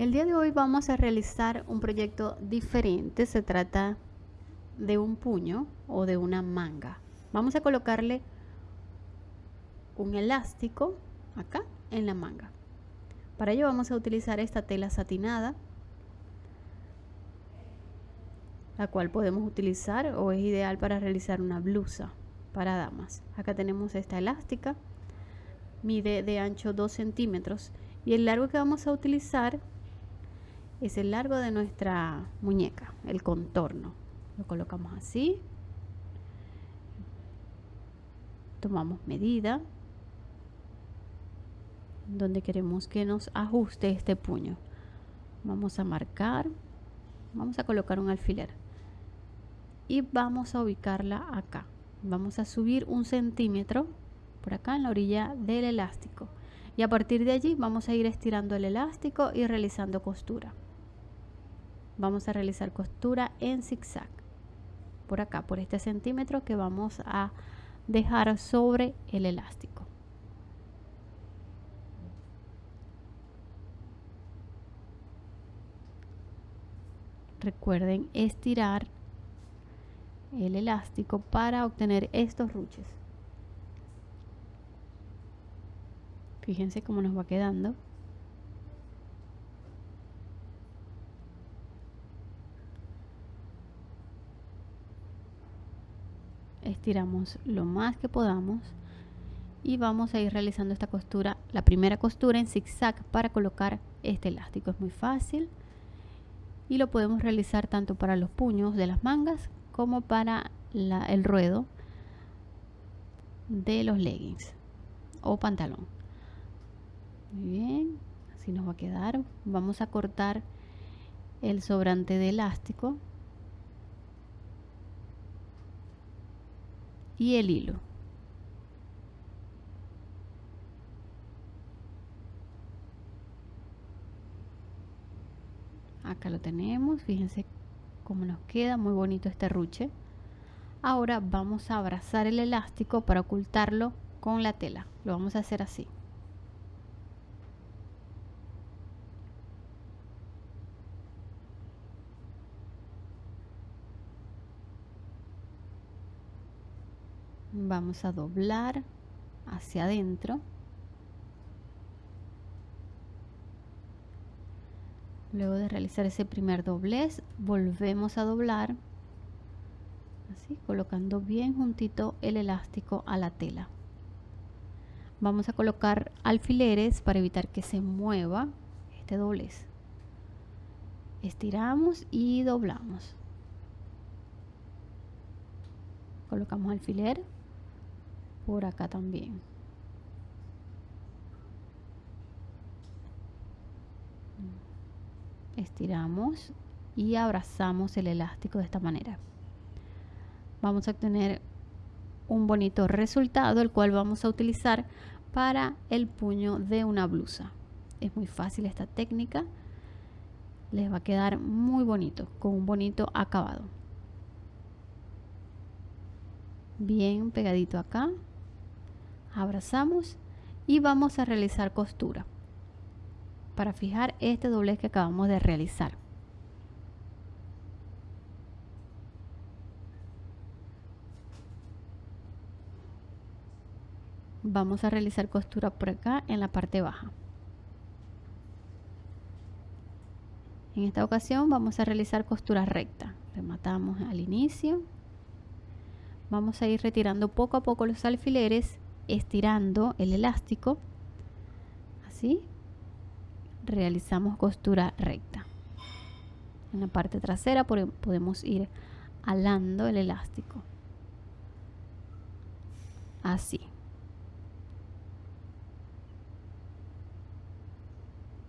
El día de hoy vamos a realizar un proyecto diferente. Se trata de un puño o de una manga. Vamos a colocarle un elástico acá en la manga. Para ello vamos a utilizar esta tela satinada, la cual podemos utilizar o es ideal para realizar una blusa para damas. Acá tenemos esta elástica, mide de ancho 2 centímetros y el largo que vamos a utilizar es el largo de nuestra muñeca, el contorno. Lo colocamos así. Tomamos medida donde queremos que nos ajuste este puño. Vamos a marcar, vamos a colocar un alfiler y vamos a ubicarla acá. Vamos a subir un centímetro por acá en la orilla del elástico y a partir de allí vamos a ir estirando el elástico y realizando costura vamos a realizar costura en zigzag. Por acá por este centímetro que vamos a dejar sobre el elástico. Recuerden estirar el elástico para obtener estos ruches. Fíjense cómo nos va quedando estiramos lo más que podamos y vamos a ir realizando esta costura la primera costura en zigzag para colocar este elástico. Es muy fácil y lo podemos realizar tanto para los puños de las mangas como para el ruedo de los leggings o pantalón. Muy bien así nos va a quedar. Vamos a cortar el sobrante de elástico y el hilo. Acá lo tenemos, fíjense cómo nos queda, muy bonito este ruche. Ahora vamos a abrazar el elástico para ocultarlo con la tela. Lo vamos a hacer así. Vamos a doblar hacia adentro. Luego de realizar ese primer doblez volvemos a doblar así colocando bien juntito el elástico a la tela. Vamos a colocar alfileres para evitar que se mueva este doblez. Estiramos y doblamos. Colocamos alfiler por acá también. Estiramos y abrazamos el elástico de esta manera. Vamos a obtener un bonito resultado el cual vamos a utilizar para el puño de una blusa. Es muy fácil esta técnica. Les va a quedar muy bonito con un bonito acabado. Bien pegadito acá abrazamos y vamos a realizar costura para fijar este doblez que acabamos de realizar. Vamos a realizar costura por acá en la parte baja. En esta ocasión vamos a realizar costura recta. Rematamos al inicio. Vamos a ir retirando poco a poco los alfileres estirando el elástico así realizamos costura recta. En la parte trasera podemos ir alando el elástico. Así.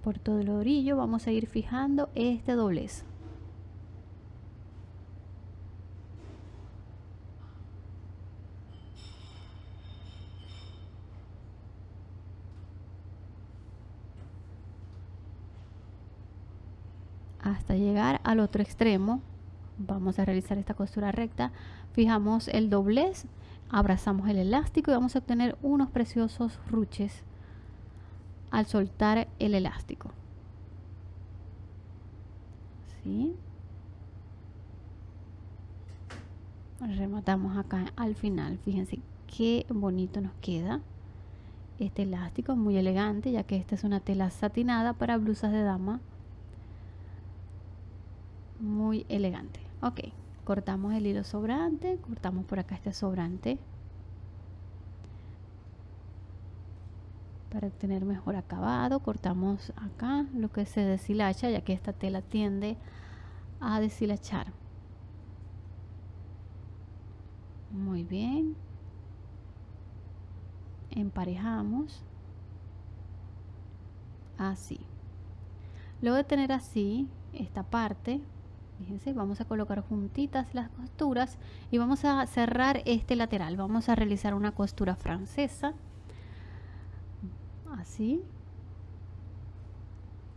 Por todo el orillo vamos a ir fijando este doblez hasta llegar al otro extremo vamos a realizar esta costura recta fijamos el doblez abrazamos el elástico y vamos a obtener unos preciosos ruches al soltar el elástico. Así rematamos acá al final. Fíjense qué bonito nos queda este elástico muy elegante ya que esta es una tela satinada para blusas de dama muy elegante. Ok cortamos el hilo sobrante cortamos por acá este sobrante. Para obtener mejor acabado cortamos acá lo que se deshilacha ya que esta tela tiende a deshilachar. Muy bien. Emparejamos. Así. Luego de tener así esta parte fíjense vamos a colocar juntitas las costuras y vamos a cerrar este lateral. Vamos a realizar una costura francesa así.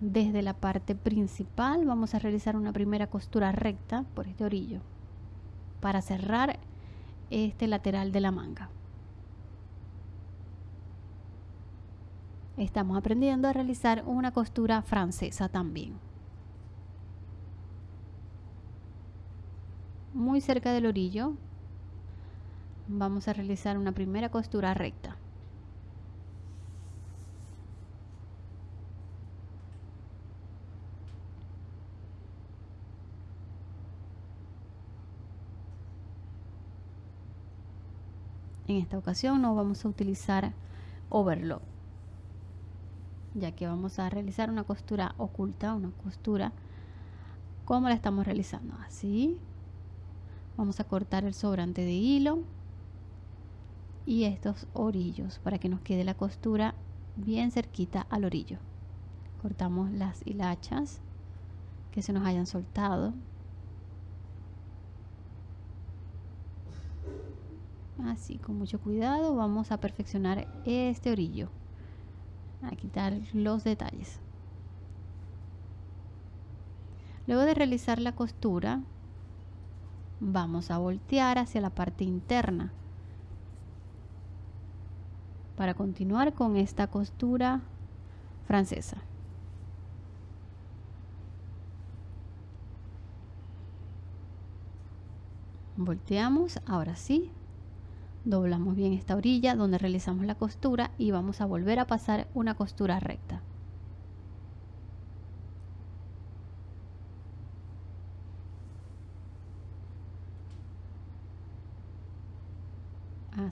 Desde la parte principal vamos a realizar una primera costura recta por este orillo para cerrar este lateral de la manga. Estamos aprendiendo a realizar una costura francesa también muy cerca del orillo vamos a realizar una primera costura recta. En esta ocasión no vamos a utilizar overlock ya que vamos a realizar una costura oculta una costura como la estamos realizando así vamos a cortar el sobrante de hilo y estos orillos para que nos quede la costura bien cerquita al orillo. Cortamos las hilachas que se nos hayan soltado. Así con mucho cuidado vamos a perfeccionar este orillo. A quitar los detalles. Luego de realizar la costura vamos a voltear hacia la parte interna. Para continuar con esta costura francesa. Volteamos ahora sí. Doblamos bien esta orilla donde realizamos la costura y vamos a volver a pasar una costura recta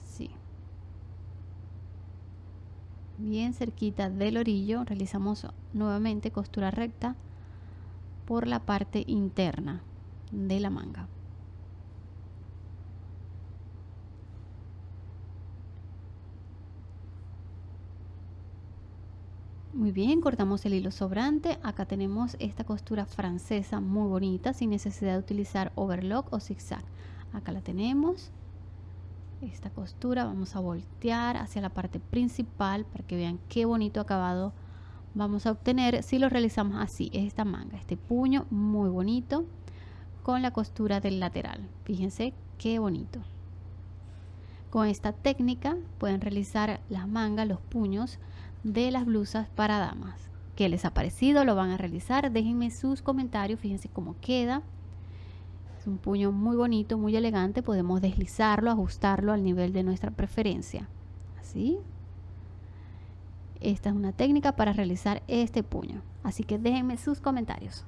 así bien cerquita del orillo realizamos nuevamente costura recta por la parte interna de la manga Muy bien, cortamos el hilo sobrante. Acá tenemos esta costura francesa muy bonita sin necesidad de utilizar overlock o zigzag. Acá la tenemos. Esta costura vamos a voltear hacia la parte principal para que vean qué bonito acabado vamos a obtener si lo realizamos así. Esta manga, este puño muy bonito con la costura del lateral. Fíjense qué bonito. Con esta técnica pueden realizar las mangas, los puños de las blusas para damas. ¿Qué les ha parecido? ¿Lo van a realizar? Déjenme sus comentarios, fíjense cómo queda. Es un puño muy bonito, muy elegante. Podemos deslizarlo, ajustarlo al nivel de nuestra preferencia. Así. Esta es una técnica para realizar este puño. Así que déjenme sus comentarios.